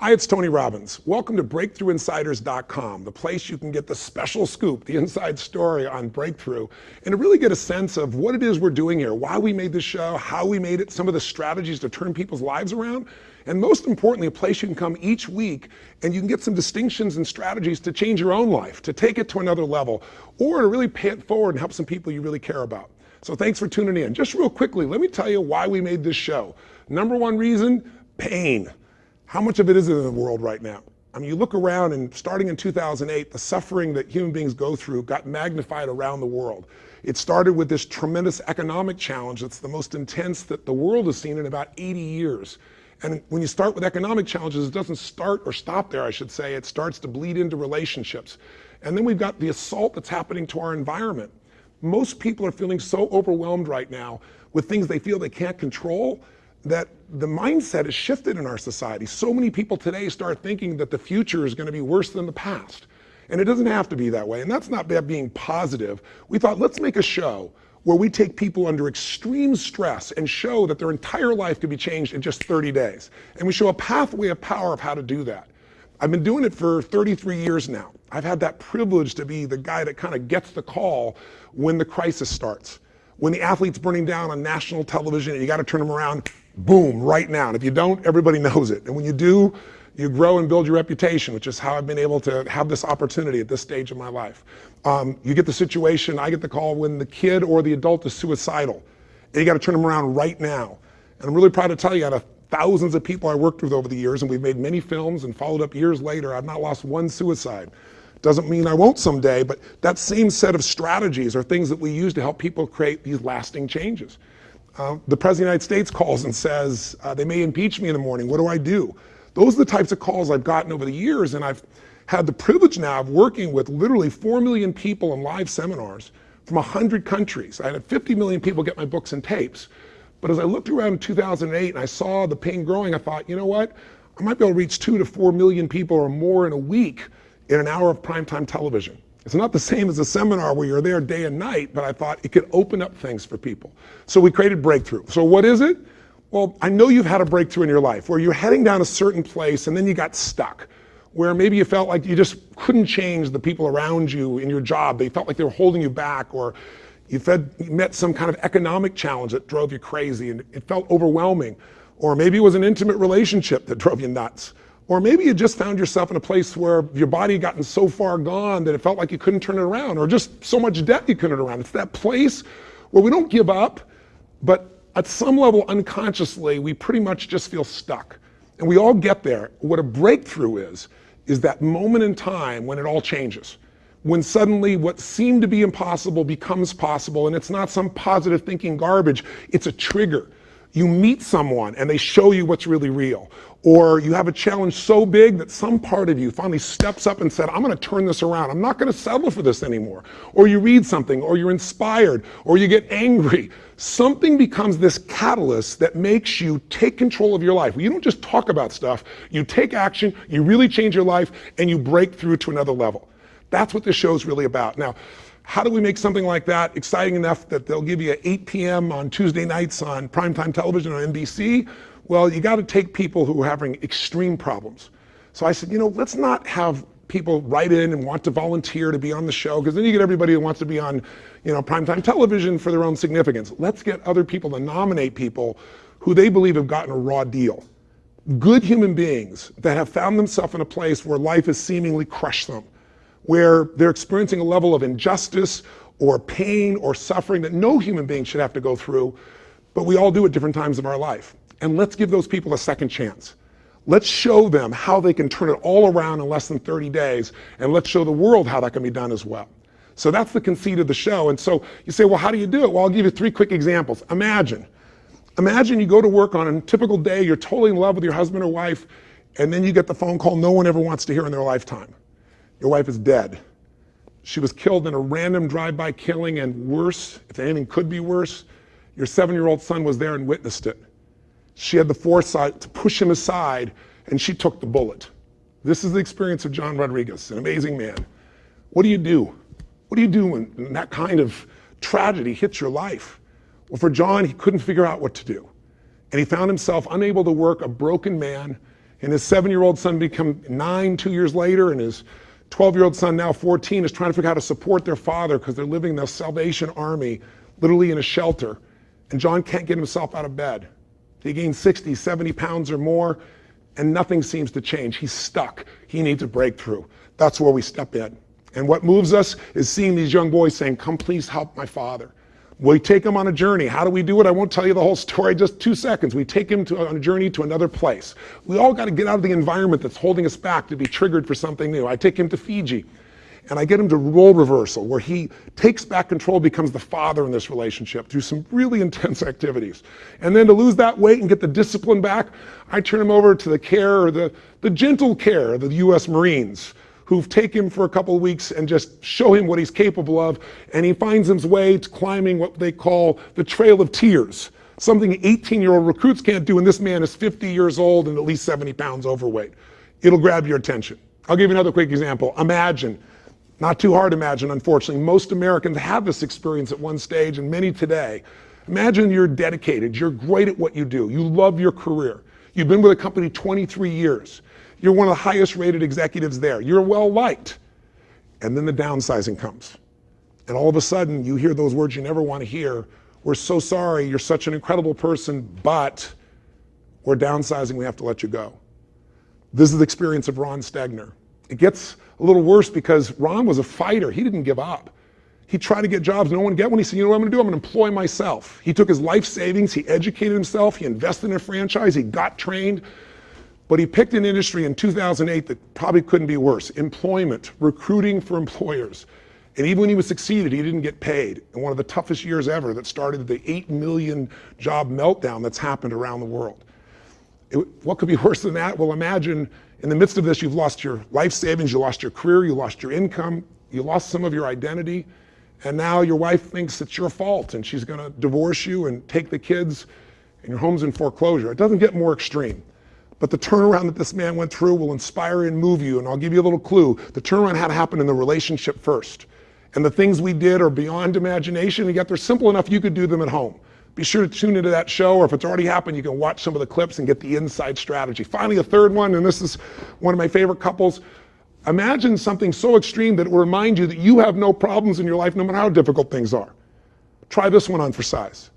Hi, it's Tony Robbins. Welcome to BreakthroughInsiders.com, the place you can get the special scoop, the inside story on Breakthrough, and to really get a sense of what it is we're doing here, why we made this show, how we made it, some of the strategies to turn people's lives around, and most importantly, a place you can come each week and you can get some distinctions and strategies to change your own life, to take it to another level, or to really pay it forward and help some people you really care about. So thanks for tuning in. Just real quickly, let me tell you why we made this show. Number one reason, pain. How much of it is in the world right now? I mean, you look around and starting in 2008, the suffering that human beings go through got magnified around the world. It started with this tremendous economic challenge that's the most intense that the world has seen in about 80 years. And when you start with economic challenges, it doesn't start or stop there, I should say. It starts to bleed into relationships. And then we've got the assault that's happening to our environment. Most people are feeling so overwhelmed right now with things they feel they can't control that the mindset has shifted in our society. So many people today start thinking that the future is going to be worse than the past. And it doesn't have to be that way. And that's not being positive. We thought, let's make a show where we take people under extreme stress and show that their entire life could be changed in just 30 days. And we show a pathway of power of how to do that. I've been doing it for 33 years now. I've had that privilege to be the guy that kind of gets the call when the crisis starts. When the athlete's burning down on national television and you got to turn them around, boom, right now. And if you don't, everybody knows it. And when you do, you grow and build your reputation, which is how I've been able to have this opportunity at this stage of my life. Um, you get the situation, I get the call when the kid or the adult is suicidal. And you got to turn them around right now. And I'm really proud to tell you, out of thousands of people I worked with over the years, and we've made many films and followed up years later, I've not lost one suicide. Doesn't mean I won't someday, but that same set of strategies are things that we use to help people create these lasting changes. Uh, the President of the United States calls and says, uh, they may impeach me in the morning. What do I do? Those are the types of calls I've gotten over the years, and I've had the privilege now of working with literally 4 million people in live seminars from 100 countries. I had 50 million people get my books and tapes. But as I looked around in 2008 and I saw the pain growing, I thought, you know what? I might be able to reach two to 4 million people or more in a week in an hour of primetime television. It's not the same as a seminar where you're there day and night, but I thought it could open up things for people. So we created Breakthrough. So what is it? Well, I know you've had a breakthrough in your life where you're heading down a certain place and then you got stuck, where maybe you felt like you just couldn't change the people around you in your job. They felt like they were holding you back, or you, fed, you met some kind of economic challenge that drove you crazy and it felt overwhelming. Or maybe it was an intimate relationship that drove you nuts. Or maybe you just found yourself in a place where your body had gotten so far gone that it felt like you couldn't turn it around, or just so much debt you couldn't turn around. It's that place where we don't give up, but at some level unconsciously, we pretty much just feel stuck. And we all get there. What a breakthrough is, is that moment in time when it all changes. When suddenly what seemed to be impossible becomes possible, and it's not some positive thinking garbage, it's a trigger you meet someone and they show you what's really real. Or you have a challenge so big that some part of you finally steps up and said, I'm going to turn this around. I'm not going to settle for this anymore. Or you read something, or you're inspired, or you get angry. Something becomes this catalyst that makes you take control of your life. You don't just talk about stuff, you take action, you really change your life, and you break through to another level. That's what this show is really about. Now, how do we make something like that exciting enough that they'll give you at 8 p.m. on Tuesday nights on primetime television on NBC? Well, you got to take people who are having extreme problems. So I said, you know, let's not have people write in and want to volunteer to be on the show because then you get everybody who wants to be on, you know, primetime television for their own significance. Let's get other people to nominate people who they believe have gotten a raw deal. Good human beings that have found themselves in a place where life has seemingly crushed them where they're experiencing a level of injustice or pain or suffering that no human being should have to go through, but we all do at different times of our life. And let's give those people a second chance. Let's show them how they can turn it all around in less than 30 days, and let's show the world how that can be done as well. So that's the conceit of the show. And so you say, well, how do you do it? Well, I'll give you three quick examples. Imagine. Imagine you go to work on a typical day, you're totally in love with your husband or wife, and then you get the phone call no one ever wants to hear in their lifetime. Your wife is dead. She was killed in a random drive-by killing, and worse, if anything could be worse, your seven-year-old son was there and witnessed it. She had the foresight to push him aside, and she took the bullet. This is the experience of John Rodriguez, an amazing man. What do you do? What do you do when that kind of tragedy hits your life? Well, for John, he couldn't figure out what to do. And he found himself unable to work, a broken man, And his seven-year-old son become nine two years later, and his 12-year-old son, now 14, is trying to figure out how to support their father because they're living in the Salvation Army, literally in a shelter. And John can't get himself out of bed. He gained 60, 70 pounds or more, and nothing seems to change. He's stuck. He needs a breakthrough. That's where we step in. And what moves us is seeing these young boys saying, Come, please help my father. We take him on a journey. How do we do it? I won't tell you the whole story, just two seconds. We take him to, on a journey to another place. We all got to get out of the environment that's holding us back to be triggered for something new. I take him to Fiji and I get him to role reversal, where he takes back control, becomes the father in this relationship through some really intense activities. And then to lose that weight and get the discipline back, I turn him over to the care or the, the gentle care of the US Marines who take him for a couple of weeks and just show him what he's capable of. And he finds his way to climbing what they call the Trail of Tears, something 18 year old recruits can't do. And this man is 50 years old and at least 70 pounds overweight. It'll grab your attention. I'll give you another quick example. Imagine, not too hard to imagine, unfortunately, most Americans have this experience at one stage and many today. Imagine you're dedicated, you're great at what you do, you love your career. You've been with a company 23 years. You're one of the highest rated executives there. You're well liked. And then the downsizing comes. And all of a sudden, you hear those words you never want to hear. We're so sorry. You're such an incredible person, but we're downsizing. We have to let you go. This is the experience of Ron Stegner. It gets a little worse because Ron was a fighter. He didn't give up. He tried to get jobs, no one get one. He said, you know what I'm gonna do? I'm gonna employ myself. He took his life savings, he educated himself, he invested in a franchise, he got trained, but he picked an industry in 2008 that probably couldn't be worse employment, recruiting for employers. And even when he was succeeded, he didn't get paid. In one of the toughest years ever that started the 8 million job meltdown that's happened around the world. It, what could be worse than that? Well, imagine in the midst of this, you've lost your life savings, you lost your career, you lost your income, you lost some of your identity, and now your wife thinks it's your fault and she's gonna divorce you and take the kids and your home's in foreclosure. It doesn't get more extreme. But the turnaround that this man went through will inspire and move you. And I'll give you a little clue. The turnaround had to happen in the relationship first. And the things we did are beyond imagination, and yet they're simple enough you could do them at home. Be sure to tune into that show, or if it's already happened, you can watch some of the clips and get the inside strategy. Finally, a third one, and this is one of my favorite couples. Imagine something so extreme that it will remind you that you have no problems in your life, no matter how difficult things are. Try this one on for size.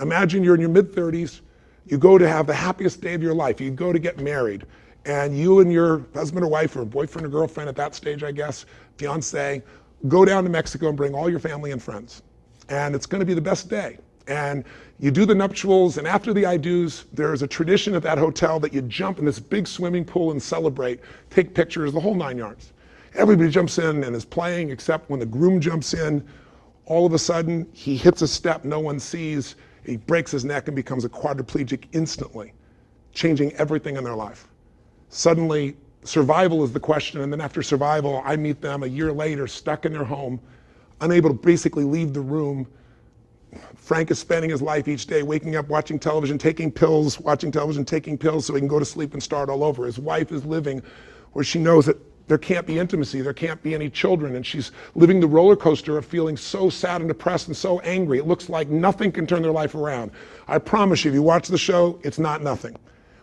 Imagine you're in your mid 30s, you go to have the happiest day of your life. You go to get married. And you and your husband or wife or boyfriend or girlfriend at that stage, I guess, fiance, go down to Mexico and bring all your family and friends. And it's going to be the best day. And you do the nuptials, and after the I do's, there's a tradition at that hotel that you jump in this big swimming pool and celebrate, take pictures, the whole nine yards. Everybody jumps in and is playing, except when the groom jumps in, all of a sudden he hits a step no one sees, he breaks his neck and becomes a quadriplegic instantly, changing everything in their life. Suddenly, survival is the question, and then after survival, I meet them a year later, stuck in their home, unable to basically leave the room. Frank is spending his life each day waking up, watching television, taking pills, watching television, taking pills so he can go to sleep and start all over. His wife is living where she knows that there can't be intimacy, there can't be any children, and she's living the roller coaster of feeling so sad and depressed and so angry. It looks like nothing can turn their life around. I promise you, if you watch the show, it's not nothing.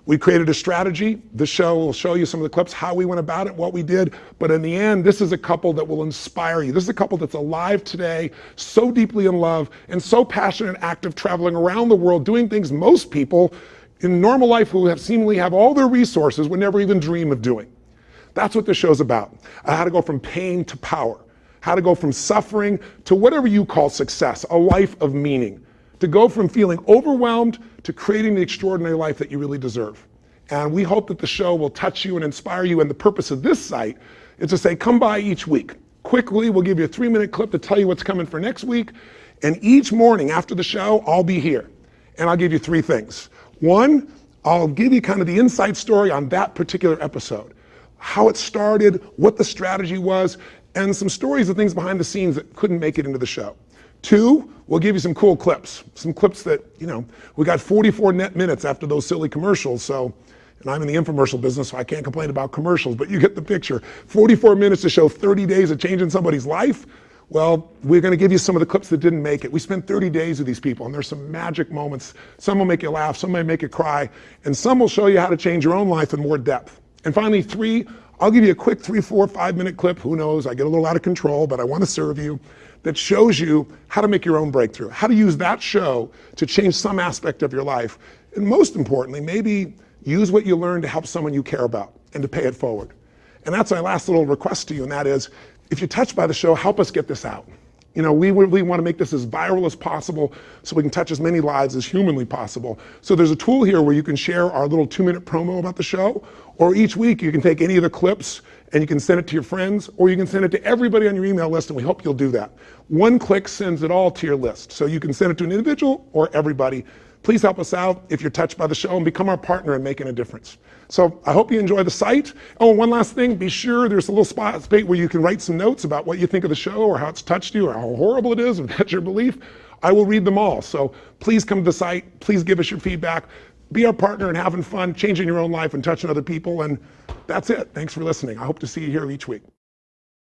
We created a strategy. The show will show you some of the clips, how we went about it, what we did. But in the end, this is a couple that will inspire you. This is a couple that's alive today, so deeply in love, and so passionate and active, traveling around the world, doing things most people in normal life who have seemingly have all their resources would never even dream of doing. That's what this show's about. Uh, how to go from pain to power. How to go from suffering to whatever you call success, a life of meaning. To go from feeling overwhelmed to creating the extraordinary life that you really deserve. And we hope that the show will touch you and inspire you. And the purpose of this site is to say, come by each week. Quickly, we'll give you a three minute clip to tell you what's coming for next week. And each morning after the show, I'll be here. And I'll give you three things. One, I'll give you kind of the inside story on that particular episode how it started, what the strategy was, and some stories of things behind the scenes that couldn't make it into the show. Two, we'll give you some cool clips. Some clips that, you know, we got 44 net minutes after those silly commercials, so, and I'm in the infomercial business, so I can't complain about commercials, but you get the picture. 44 minutes to show 30 days of changing somebody's life. Well, we're going to give you some of the clips that didn't make it. We spent 30 days with these people, and there's some magic moments. Some will make you laugh, some may make you cry, and some will show you how to change your own life in more depth. And finally, three, I'll give you a quick three, four, five minute clip. Who knows? I get a little out of control, but I want to serve you that shows you how to make your own breakthrough, how to use that show to change some aspect of your life. And most importantly, maybe use what you learned to help someone you care about and to pay it forward. And that's my last little request to you, and that is if you're touched by the show, help us get this out. You know, we really want to make this as viral as possible so we can touch as many lives as humanly possible. So there's a tool here where you can share our little two minute promo about the show, or each week you can take any of the clips and you can send it to your friends, or you can send it to everybody on your email list, and we hope you'll do that. One click sends it all to your list. So you can send it to an individual or everybody. Please help us out if you're touched by the show and become our partner in making a difference. So I hope you enjoy the site. Oh, one last thing, be sure there's a little spot where you can write some notes about what you think of the show or how it's touched you or how horrible it is, if that's your belief. I will read them all. So please come to the site. Please give us your feedback. Be our partner in having fun, changing your own life and touching other people. And that's it. Thanks for listening. I hope to see you here each week.